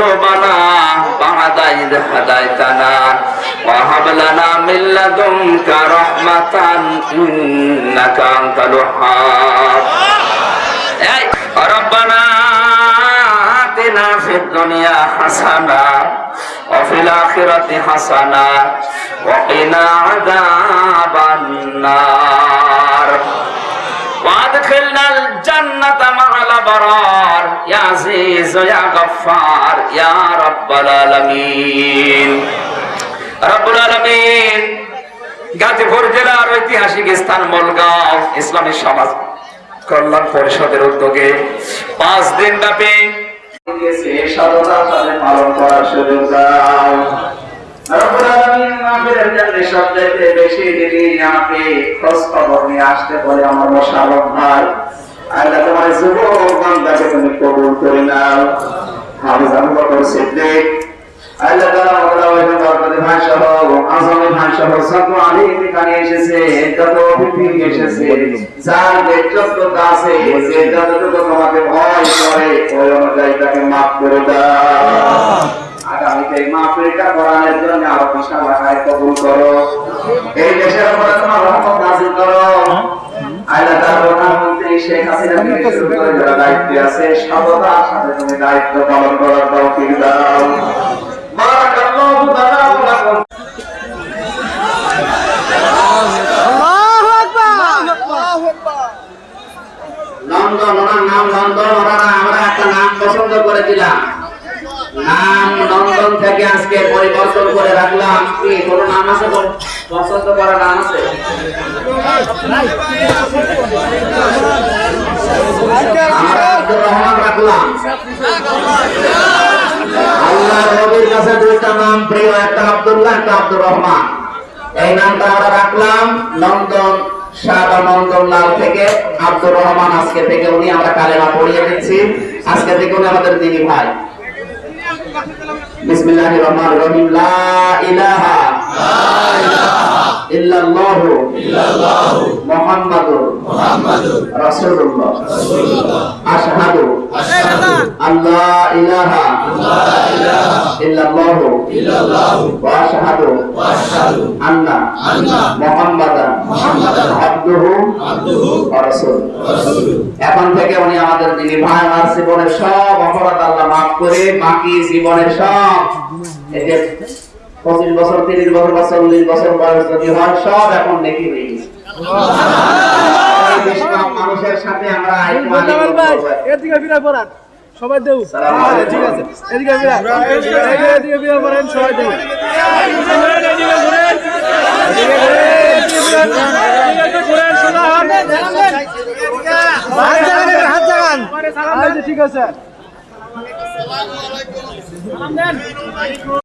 قلوبنا بعد إذ هديتنا وهب لنا من لدنك رحمة إنك أنت الوهاب এই, ربنا آتنا في الدنيا حسنة وفي الآخرة حسنة وقنا عذاب النار জান্নাতা বারার। ইয়া আজিজ ইয়া গফফার, ইয়া আলামিন। আলামিন, গাজীপুর জেলার ঐতিহাসিক স্থান মলগাঁও, ইসলামী সমাজ কল্যাণ পরিষদের উদ্যোগে পাঁচ দিন ব্যাপী সাধনা পালন করার সুযোগ দাও। রব্বুল জন্য সবচাইতে বেশি যিনি আমাকে খোঁজ খবর নিয়ে আসতে বলে আমার মোশারফ ভাই। আল্লাহ তোমার যুবক বান্দাকে তুমি কবুল করে নাও। হাফিজ আবু বকর সিদ্দিক। আল্লাহ তাআলা ওগুলা ওইখানে ভাই সহ আজমি ভাই সহ সব আলী এখানে এসেছে, যত অতিথি এসেছে, যার নেতৃত্বটা আছে, যে যতটুকু তোমাকে ভয় করে, ওই অনুযায়ী তাকে মাফ করে দাও। এই মাহফিলটা করানোর জন্য আরও বিশাল আকারে কবুল করো। এই দেশের উপরে তোমার রহমত নাজিল করো। আল্লাহ তাআলা প্রধানমন্ত্রী শেখ হাসিনা থেকে শুরু করে যারা দায়িত্বে আছে সততার সাথে তুমি দায়িত্ব পালন করার তৌফিক দাও। বারাকাল্লাহু তাআলা লাকুম। লন্ডন ওনার নাম লন্ডন ওনারা আমরা একটা নাম পছন্দ করেছিলাম। নাম লন্ডন থেকে আজকে পরিবর্তন করে রাখলাম। কি, কোনো নাম আছে পছন্দ করা নাম আছে? রহমান রাখলাম। আল্লাহ নবীর কাছে দুইটা নাম প্রিয়, একটা আব্দুল্লাহ, একটা আব্দুর রহমান। এই নামটা আমরা রাখলাম লন্ডন শাহ নন্দন লাল থেকে আব্দুর রহমান আজকে থেকে উনি আমরা কালেমা পড়িয়ে দিচ্ছি। আজকে থেকে উনি আমাদের দিদি ভাই। বিসমিল্লাহির রহমানির রহিম। লা ইলাহা ইল্লাল্লাহু মুহাম্মাদুর রাসূলুল্লাহ। আশহাদু আল্লা ইলাহা ইল্লাল্লাহু ওয়া আশহাদু আন্না মুহাম্মাদান। আবদুহু। এখন থেকে উনি আমাদের যিনি ভাই আমার জীবনের সব অপরাধ আল্লাহ মাফ করে বাকি জীবনের সব এই যে পঁচিশ বছর তিরিশ বছর বা চল্লিশ বছর বয়স যদি হয় সব এখন নেকি হয়ে গেছে। মানুষের সাথে আমরা সবাই দেউ। ঠিক আছে এদিকে এদিকে- এদিকে ফিরে পড়েন সবাই দেউ এদিকে ঘুরেন, এদিকে ঘুরেন। এদিকে ঘুরেন, এদিকে ঘুরেন। এদিকে ঘুরেন, সোজা হন। হাত জাগান, ঠিক আছে।